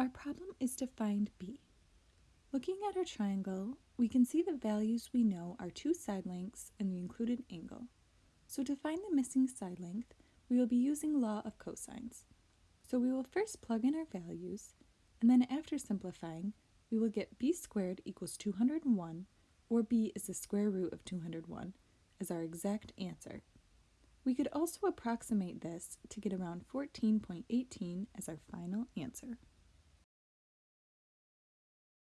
Our problem is to find b. Looking at our triangle, we can see the values we know are two side lengths and the included angle. So to find the missing side length, we will be using law of cosines. So we will first plug in our values, and then after simplifying, we will get b squared equals 201, or b is the square root of 201, as our exact answer. We could also approximate this to get around 14.18 as our final answer.